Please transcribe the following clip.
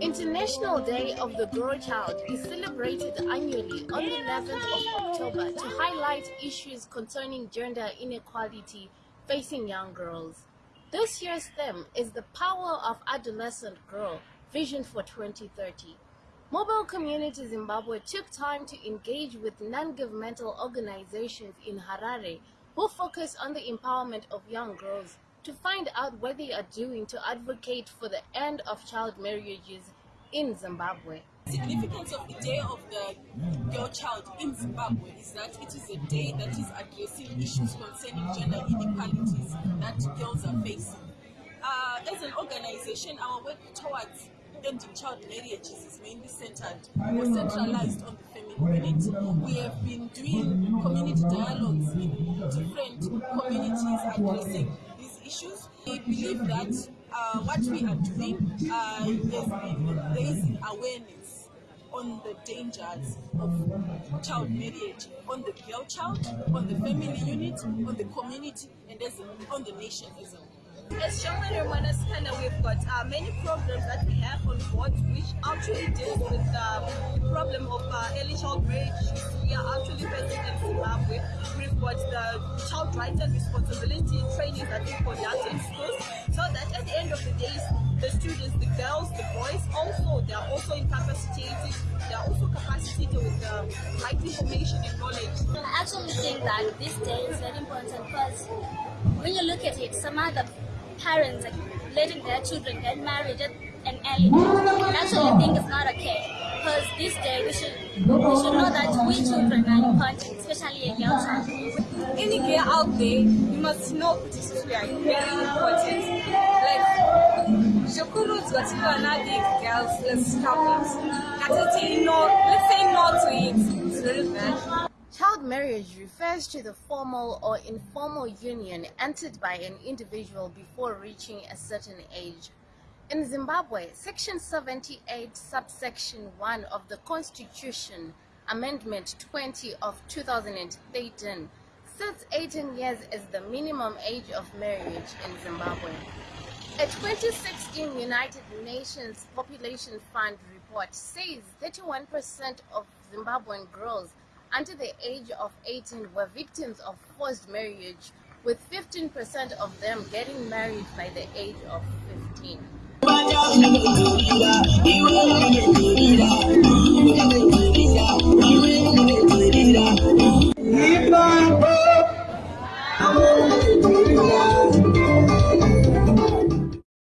International Day of the Girl Child is celebrated annually on the 11th of October to highlight issues concerning gender inequality facing young girls. This year's theme is the power of adolescent girl, Vision for 2030. Mobile Community Zimbabwe took time to engage with non-governmental organizations in Harare who focus on the empowerment of young girls to find out what they are doing to advocate for the end of child marriages in Zimbabwe. The significance of the Day of the Girl Child in Zimbabwe is that it is a day that is addressing issues concerning gender inequalities that girls are facing. Uh, as an organization, our work towards ending child marriages is mainly centered or centralized on the family unit. We have been doing community dialogues in different communities addressing these issues. We believe that uh, what we are doing uh, is raising awareness on the dangers of child marriage, on the girl child, on the family unit, on the community, and as a, on the nation as a. As Romana Scanner, we've got uh, many programs that we have on board which actually deal with the problem of uh, early child marriage We've the child rights and responsibility training that we conduct in schools so that at the end of the day, the students, the girls, the boys, also they are also incapacitated. They are also capacitated with the right information and knowledge. I actually think that this day is very important because when you look at it, some other parents are letting their children get married at an early age. I actually think it's not okay because this day we should we should know that we children are important, especially a girl child. Any girl out there, you must know this is very important. Like Shokuru's got girls, let's stop it. Let's say no, let's say no to it. It's very bad. Child marriage refers to the formal or informal union entered by an individual before reaching a certain age. In Zimbabwe, Section 78, subsection 1 of the Constitution, Amendment 20 of 2013, sets 18 years as the minimum age of marriage in Zimbabwe. A 2016 United Nations Population Fund report says 31% of Zimbabwean girls under the age of 18 were victims of forced marriage, with 15% of them getting married by the age of 15. Vaya,